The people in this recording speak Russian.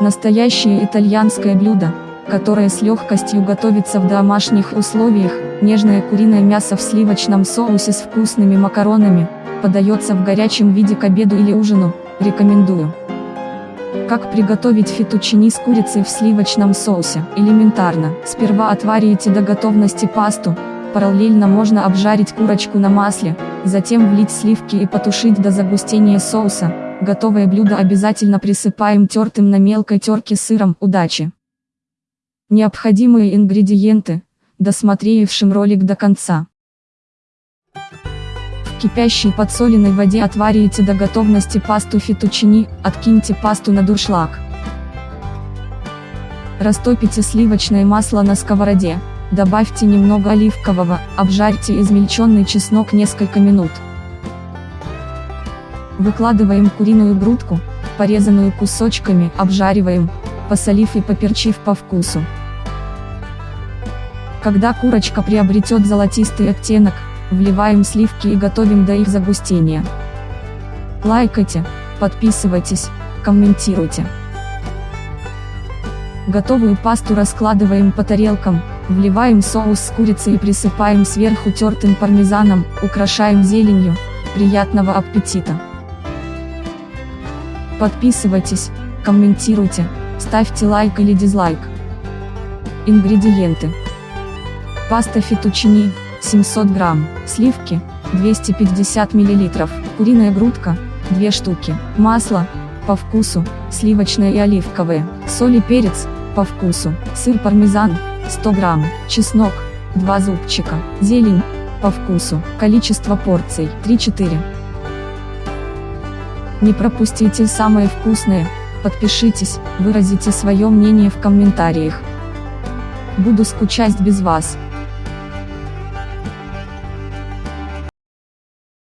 Настоящее итальянское блюдо, которое с легкостью готовится в домашних условиях, нежное куриное мясо в сливочном соусе с вкусными макаронами, подается в горячем виде к обеду или ужину, рекомендую. Как приготовить фетучини с курицей в сливочном соусе? Элементарно. Сперва отварите до готовности пасту, параллельно можно обжарить курочку на масле, затем влить сливки и потушить до загустения соуса. Готовое блюдо обязательно присыпаем тертым на мелкой терке сыром. Удачи! Необходимые ингредиенты, досмотревшим ролик до конца. В кипящей подсоленной воде отварите до готовности пасту фетучини, откиньте пасту на дуршлаг. Растопите сливочное масло на сковороде, добавьте немного оливкового, обжарьте измельченный чеснок несколько минут. Выкладываем куриную грудку, порезанную кусочками, обжариваем, посолив и поперчив по вкусу. Когда курочка приобретет золотистый оттенок, вливаем сливки и готовим до их загустения. Лайкайте, подписывайтесь, комментируйте. Готовую пасту раскладываем по тарелкам, вливаем соус с курицей и присыпаем сверху тертым пармезаном, украшаем зеленью. Приятного аппетита! Подписывайтесь, комментируйте, ставьте лайк или дизлайк. Ингредиенты Паста фетучини, 700 грамм, сливки, 250 миллилитров, куриная грудка, 2 штуки, масло, по вкусу, сливочное и оливковое, соль и перец, по вкусу, сыр пармезан, 100 грамм, чеснок, 2 зубчика, зелень, по вкусу, количество порций, 3-4. Не пропустите самое вкусное, подпишитесь, выразите свое мнение в комментариях. Буду скучать без вас.